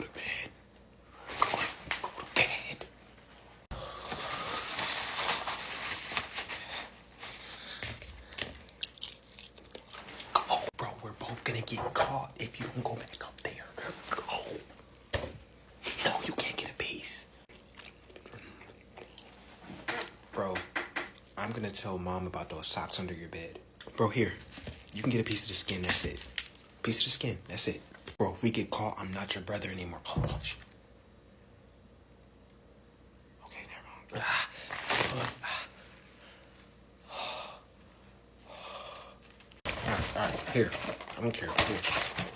to bed. Go to, bed. Bro. We're both gonna get caught if you don't go back up there. Go. No, you can't get a piece. Bro, I'm gonna tell mom about those socks under your bed. Bro, here. You can get a piece of the skin, that's it. Piece of the skin, that's it. Bro, if we get caught, I'm not your brother anymore. Oh. Okay, never mind. Ah, ah. All right, all right, here. I don't care. Here.